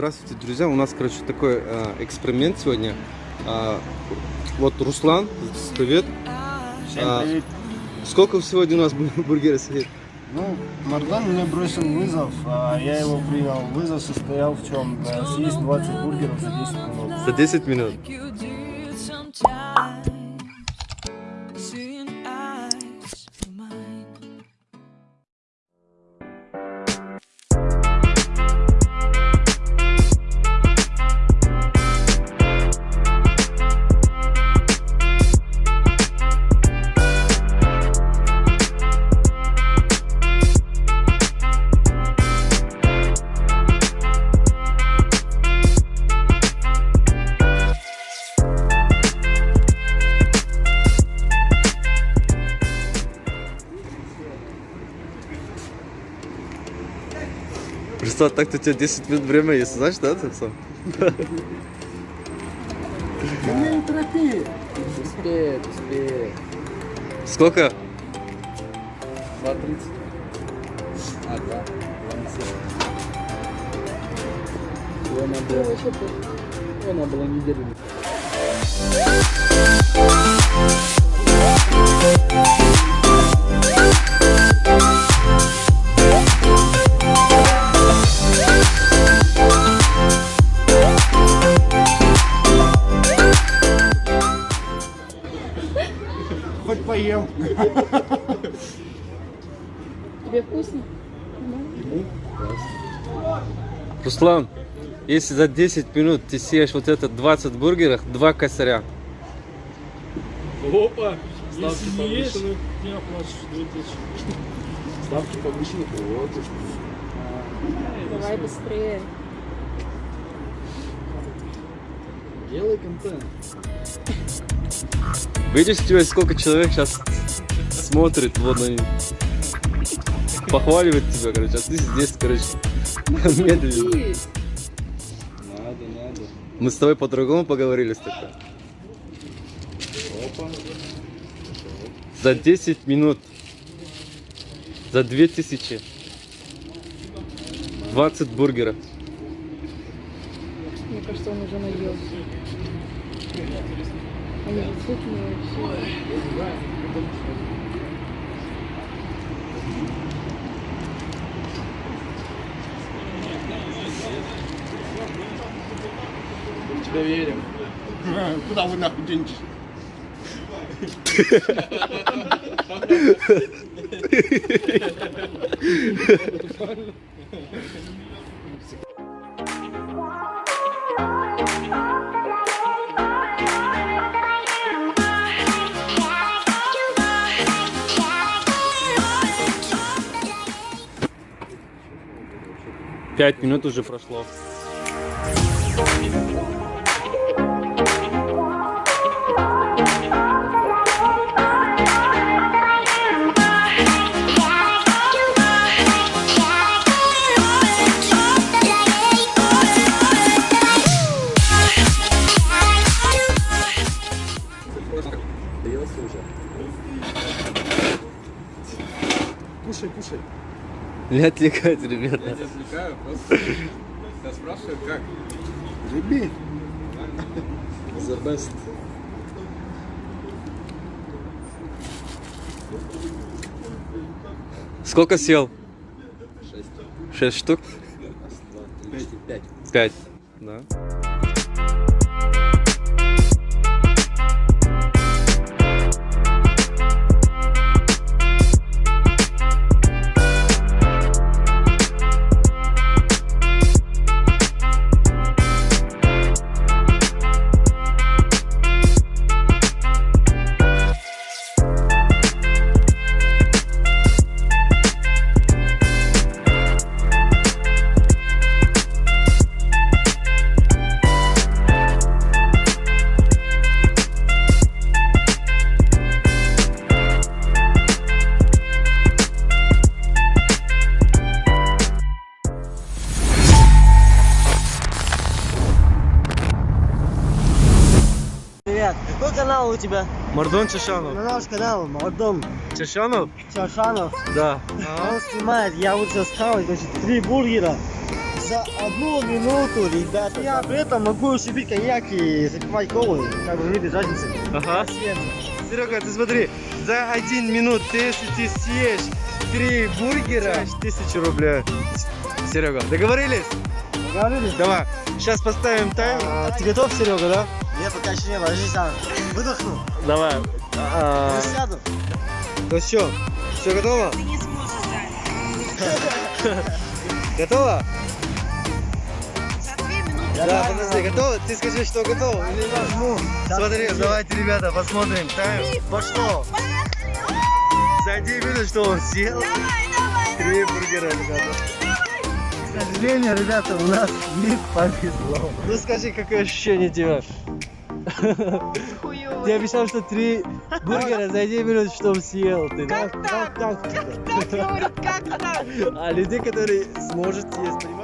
Здравствуйте, друзья. У нас, короче, такой э, эксперимент сегодня. А, вот Руслан, привет. Всем А, привет. Сколько сегодня у нас бу- бургеров сидит? Ну, Мардан мне бросил вызов, а я его принял. Вызов состоял в чем? Э, Съесть 20 бургеров за 10 минут. За 10 минут. Руслан, так-то у тебя 10 минут время есть, знаешь, да, ты сам? Не торопи. Успеет, успеет. Сколько? 2.30. А, да. Его надо было неделю. Поем. Тебе вкусно? Руслан, если за 10 минут ты съешь вот это 20 бургеров, два косаря. Опа! Ставки Если не ешь, повышены. не оплачешь 2000. Ставки повышены. Вот. Давай быстрее. Делай контент. Видишь, тебе сколько человек сейчас смотрит, вот они похваливает тебя, короче, а ты здесь, короче, медленно. Надо, надо. Мы с тобой по-другому поговорили тогда. Опа. За 10 минут. За 2000. 20 бургеров. Мне кажется, он уже наелся. Они же сытные все. В тебя верим. Куда вы нахуй денетесь? Пять минут уже прошло. Кушай, кушай. Не отвлекайте, ребята. Я тебя отвлекаю, просто я спрашиваю, как? Реби. The best. Сколько съел? Шесть. Шесть штук? Раз, два, три, четыре, пять. Пять. Да. Тебя? Мардон Чешанов. На наш канал Мордон Чешанов? Чашанов. Да. Он снимает, я вот сейчас схавать, значит, три бургера За одну минуту, ребята, я при этом могу уже пить коньяк и запивать колу. Как бы не без разницы. Ага. Серега, ты смотри, за один минут, если ты съешь три бургера, тысячу рублей. Серега, договорились? Договорились? Давай, сейчас поставим таймер. А, ты готов, Серега, да? Я пока еще не ложись, сам выдохну. Давай. А, Я сяду. ну что, все готово? Ты не сможешь дать. Готово? Да, подожди, готово? Ты скажи, что готово. Ну, Смотри, давайте, ребята, посмотрим тайм. Пошло. За один минут, что он съел? Давай, давай, Три бургера, ребята. К сожалению, ребята, у нас не повезло. Ну скажи, какое ощущение тебя? Хуёво. Ты обещал, что три бургера за один минут, что он съел. Ты, да? Как так? Как так? Так говорит, как так? А людей, которые сможет съесть, понимаешь?